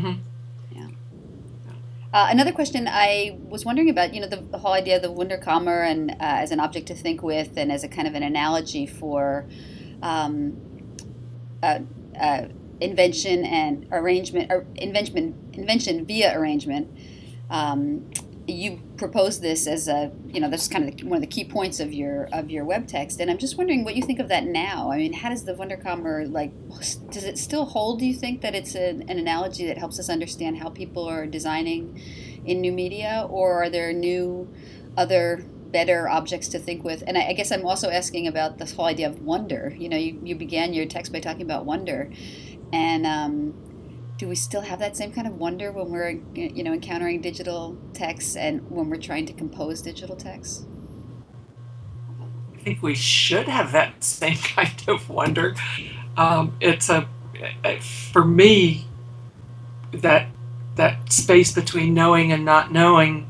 Mm-hmm. Yeah. Uh, another question I was wondering about, you know, the, the whole idea of the Wunderkammer and uh, as an object to think with, and as a kind of an analogy for um, uh, uh invention and arrangement, or invention, invention via arrangement. Um, you proposed this as a you know that's kind of one of the key points of your of your web text. And i'm just wondering what you think of that now. I mean how does the wunderkammer like does it still hold do you think that it's an, an analogy that helps us understand how people are designing in new media? Or are there new other better objects to think with? And I, I guess i'm also asking about this whole idea of wonder. You know you, you began your text by talking about wonder. And um, do we still have that same kind of wonder when we're you know encountering digital texts and when we're trying to compose digital texts? I think we should have that same kind of wonder. Um, it's a for me that that space between knowing and not knowing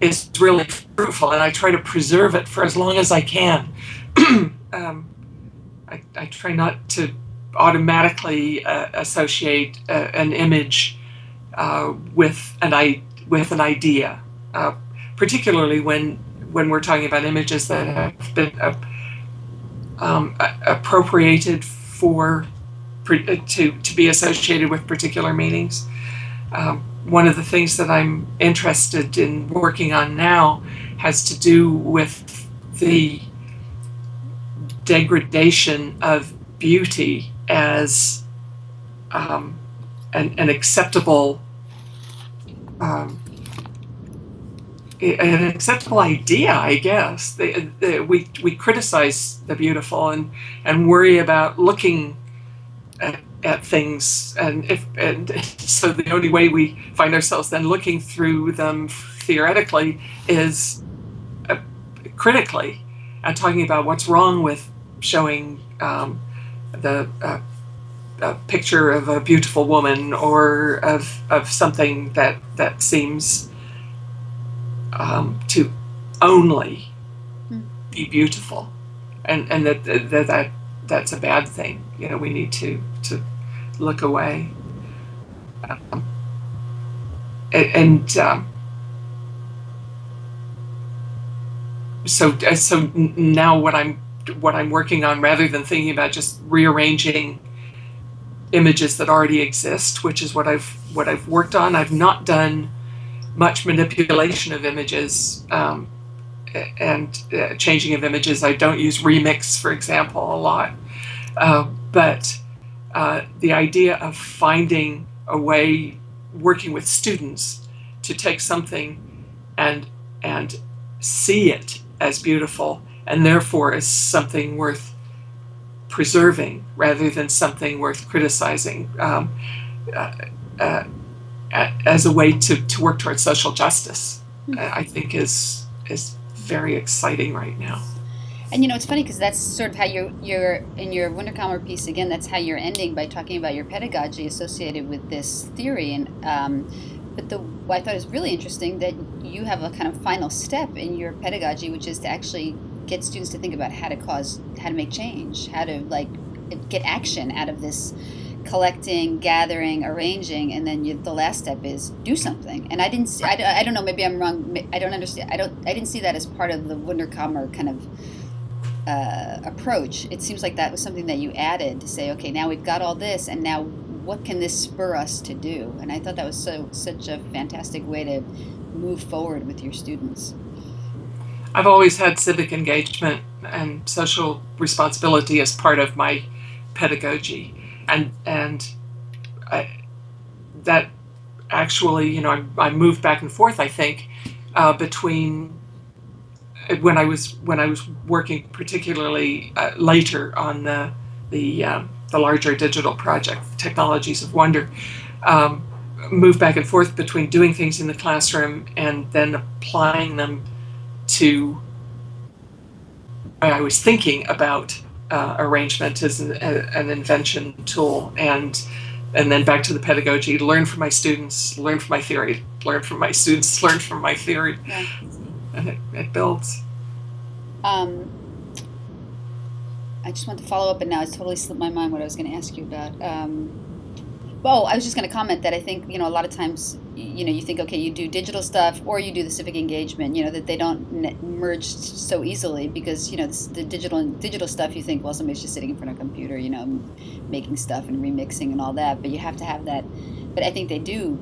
is really fruitful, and I try to preserve it for as long as I can. um, I, I try not to automatically uh, associate uh, an image uh, with an I with an idea, uh, particularly when when we're talking about images that have been uh, um, appropriated for uh, to to be associated with particular meanings. Um, one of the things that I'm interested in working on now has to do with the degradation of beauty as um, an, an, acceptable um, an acceptable idea, I guess. We we criticize the beautiful and and worry about looking at, at things, and if and so the only way we find ourselves then looking through them theoretically is uh, critically and talking about what's wrong with showing um, the uh, a picture of a beautiful woman or of of something that that seems um, to only mm. be beautiful, and and that, that that that's a bad thing. You know, we need to to look away. Um, and um, so so now what I'm what I'm working on, rather than thinking about just rearranging images that already exist, which is what I've what I've worked on. I've not done much manipulation of images um, and uh, changing of images. I don't use remix, for example, a lot. Uh, but uh, the idea of finding a way, working with students, to take something and and see it as beautiful and therefore is something worth preserving rather than something worth criticizing um, uh, uh, as a way to, to work towards social justice, mm-hmm. I think is is very exciting right now. And you know, it's funny because that's sort of how you're, you're in your Wunderkammer piece again. That's how you're ending by talking about your pedagogy associated with this theory. And um, but the what I thought is really interesting that you have a kind of final step in your pedagogy, which is to actually get students to think about how to cause, how to make change, how to like get action out of this collecting, gathering, arranging, and then you, the last step is do something. And I didn't, see, I, I don't know, maybe I'm wrong. I don't understand. I don't, I didn't see that as part of the Wunderkammer kind of uh, approach. It seems like that was something that you added to say, okay, now we've got all this, and now what can this spur us to do? And I thought that was so such a fantastic way to move forward with your students. I've always had civic engagement and social responsibility as part of my pedagogy, and and I, that actually, you know, I, I, moved back and forth. I think uh, between uh, when I was when I was working particularly uh, later on the the um, the larger digital project, Technologies of Wonder. Um, moved back and forth between doing things in the classroom and then applying them to I was thinking about uh, arrangement as an, a, an, invention tool and and then back to the pedagogy learn from my students learn from my theory learn from my students learn from my theory. Yeah. and it, it builds. Um, I just want to follow up and now it's totally slipped my mind what I was going to ask you about. Um, well, I was just going to comment that I think you know a lot of times you know you think okay you do digital stuff or you do the civic engagement you know that they don't merge so easily because you know the digital digital stuff you think well somebody's just sitting in front of a computer you know making stuff and remixing and all that but you have to have that. But I think they do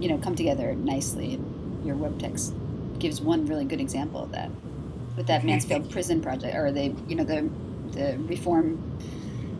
you know come together nicely. Your web text gives one really good example of that with that Mansfield prison project or the you know the the reform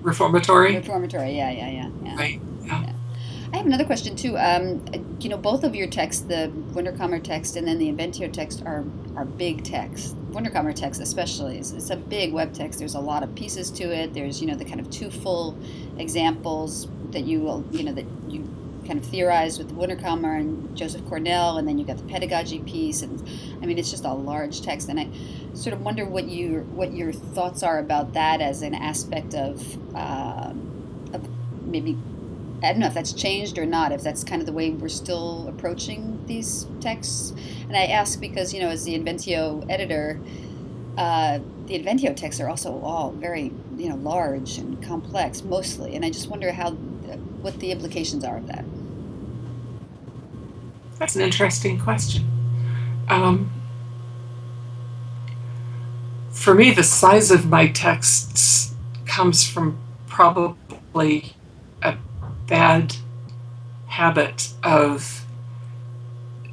reformatory? Reformatory yeah yeah yeah, yeah. right I have another question too. Um, you know, both of your texts, the Wunderkammer text and then the Inventio text, are are big texts. Wunderkammer text, especially, is it's a big web text. There's a lot of pieces to it. There's you know the kind of two full examples that you will you know that you kind of theorized with Wunderkammer and Joseph Cornell, and then you got the pedagogy piece, and I mean it's just a large text, and I sort of wonder what you what your thoughts are about that as an aspect of, uh, of maybe I don't know if that's changed or not, if that's kind of the way we're still approaching these texts. And I ask because, you know, as the Inventio editor, uh, the Inventio texts are also all very, you know, large and complex mostly. And I just wonder how, what the implications are of that. That's an interesting question. Um, for me, the size of my texts comes from probably bad habit of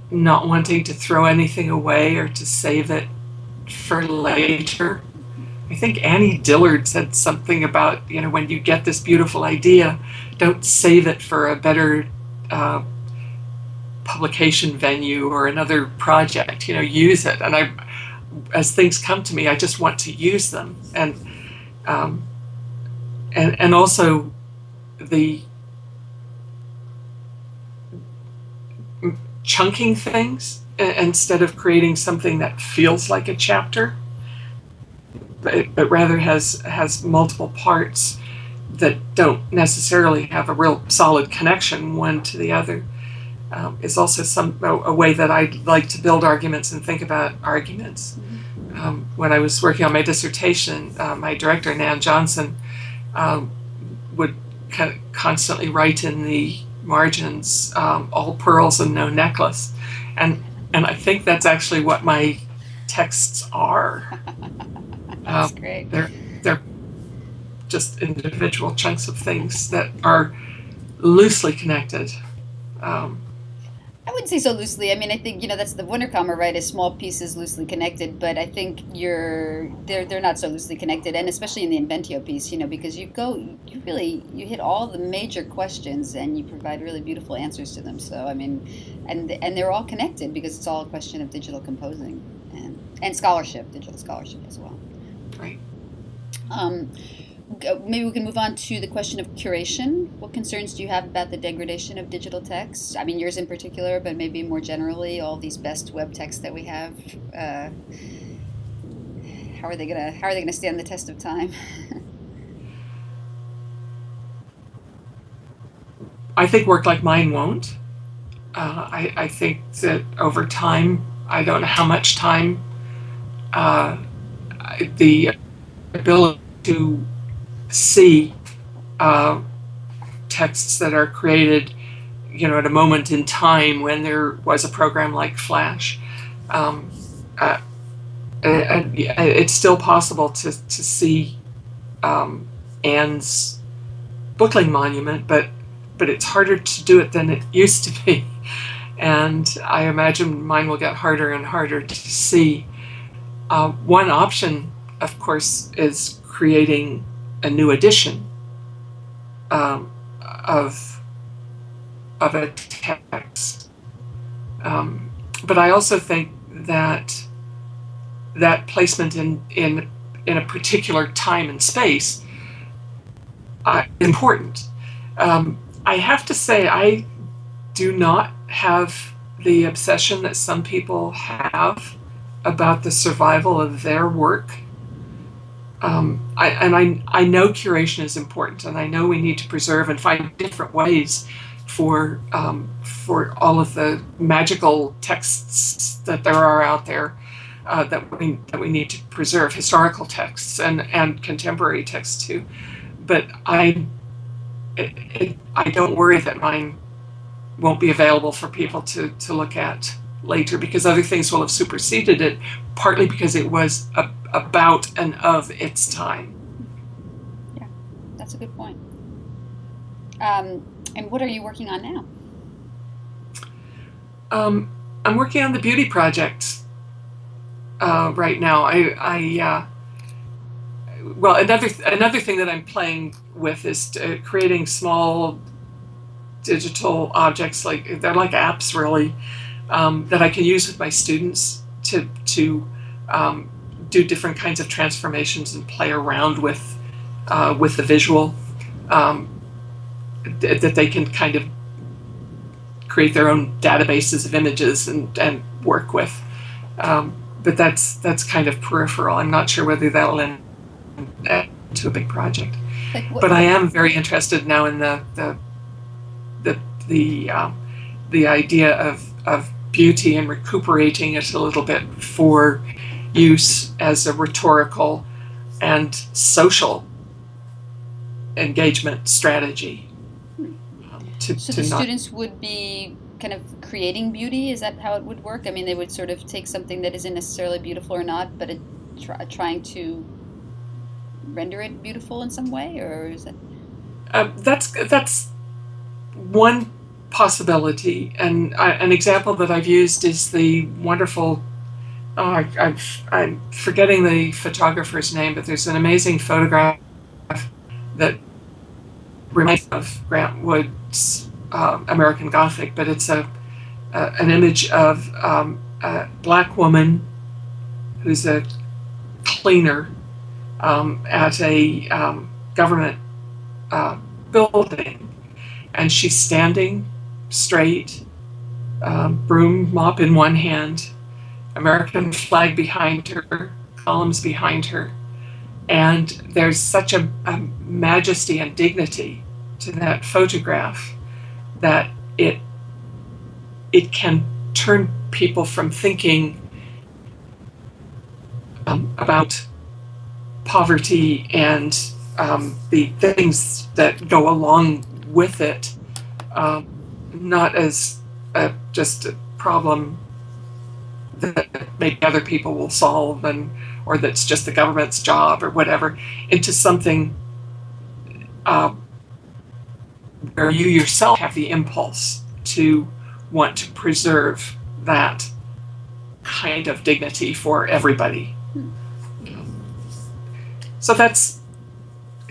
not wanting to throw anything away or to save it for later. I think Annie Dillard said something about, you know, when you get this beautiful idea, don't save it for a better uh, publication venue or another project, you know, use it. And I, as things come to me, I just want to use them. And, um, and, and also the chunking things instead of creating something that feels like a chapter, but, but rather has has multiple parts that don't necessarily have a real solid connection one to the other. Um, is also some a, way that I like to build arguments and think about arguments. Um, when I was working on my dissertation, uh, my director Nan Johnson um, would kind of constantly write in the margins, um, all pearls and no necklace. And, and I think that's actually what my texts are. that's um, great. They're, they're just individual chunks of things that are loosely connected. Um, I wouldn't say so loosely. I mean, I think you know that's the Wunderkammer, right? Is small pieces loosely connected, but I think you're they're they're not so loosely connected, and especially in the Inventio piece, you know, because you go you really you hit all the major questions and you provide really beautiful answers to them. So I mean, and and they're all connected because it's all a question of digital composing and and scholarship, digital scholarship as well. Right. Um, maybe we can move on to the question of curation. What concerns do you have about the degradation of digital text? I mean, yours in particular, but maybe more generally, all these best web texts that we have. Uh, how are they gonna How are they gonna stand the test of time? I think work like mine won't. Uh, I, I think that over time, I don't know how much time, uh, the ability to see uh, texts that are created, you know, at a moment in time when there was a program like Flash. Um, uh, it's still possible to, to see um, Anne's bookling monument, but but it's harder to do it than it used to be. And I imagine mine will get harder and harder to see. Uh, one option, of course, is creating a new edition um, of of a text. Um, but I also think that that placement in in in a particular time and space uh, important. Um, I have to say, I do not have the obsession that some people have about the survival of their work um, I, and I, I know curation is important, and I know we need to preserve and find different ways for um, for all of the magical texts that there are out there uh, that we that we need to preserve, historical texts and and contemporary texts too. But I it, it, I don't worry that mine won't be available for people to, to look at later because other things will have superseded it, partly because it was a, about and of its time. Yeah, that's a good point. Um, and what are you working on now? Um, I'm working on the beauty project uh, right now. I, I uh, well, another another thing that I'm playing with is uh, creating small digital objects like they're like apps really um, that I can use with my students to to um, do different kinds of transformations and play around with uh, with the visual um, th- that they can kind of create their own databases of images and, and work with. Um, but that's that's kind of peripheral. I'm not sure whether that'll end to a big project. Like But I am very interested now in the the the the um, the idea of of beauty and recuperating it a little bit for use as a rhetorical and social engagement strategy. Um, to, so to the students would be kind of creating beauty. Is that how it would work? I mean, they would sort of take something that isn't necessarily beautiful or not, but it, try, trying to render it beautiful in some way, or is it? Um, that's that's one possibility, and I, an example that I've used is the wonderful. Oh, I, I'm forgetting the photographer's name, but there's an amazing photograph that reminds of Grant Wood's um, American Gothic, but it's a, a an image of um, a black woman who's a cleaner um, at a um, government uh, building, and she's standing straight, um, broom mop in one hand, American flag behind her, columns behind her, and there's such a, a majesty and dignity to that photograph that it it can turn people from thinking um, about poverty and um, the things that go along with it, um, not as a, just a problem that maybe other people will solve and or that's just the government's job or whatever, into something uh, where you yourself have the impulse to want to preserve that kind of dignity for everybody. So that's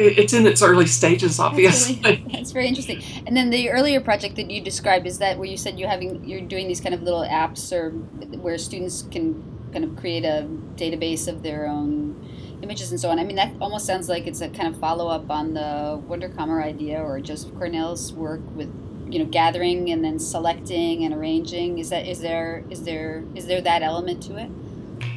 it's in its early stages, That's, obviously. really, that's very interesting. And then the earlier project that you described is that where you said you're having you're doing these kind of little apps or where students can kind of create a database of their own images and so on. I mean that almost sounds like it's a kind of follow up on the Wunderkammer idea or Joseph Cornell's work with you know gathering and then selecting and arranging. Is that is there is there is there that element to it?